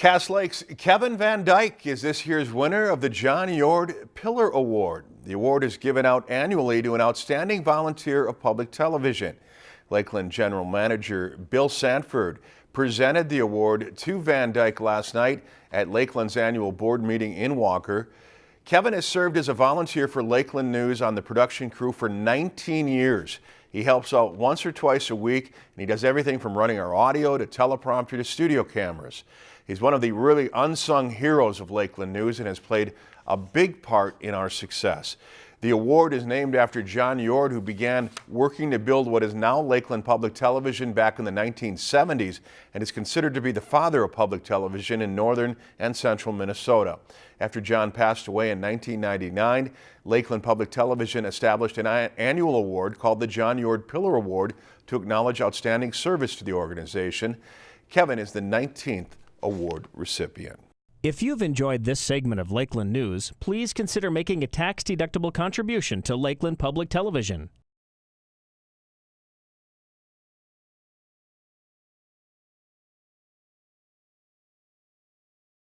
Cass Lake's Kevin Van Dyke is this year's winner of the John Yord Pillar Award. The award is given out annually to an outstanding volunteer of public television. Lakeland General Manager Bill Sanford presented the award to Van Dyke last night at Lakeland's annual board meeting in Walker. Kevin has served as a volunteer for Lakeland News on the production crew for 19 years. He helps out once or twice a week, and he does everything from running our audio to teleprompter to studio cameras. He's one of the really unsung heroes of Lakeland News and has played a big part in our success. The award is named after John Yord, who began working to build what is now Lakeland Public Television back in the 1970s and is considered to be the father of public television in northern and central Minnesota. After John passed away in 1999, Lakeland Public Television established an annual award called the John Yord Pillar Award to acknowledge outstanding service to the organization. Kevin is the 19th award recipient. If you've enjoyed this segment of Lakeland News, please consider making a tax-deductible contribution to Lakeland Public Television.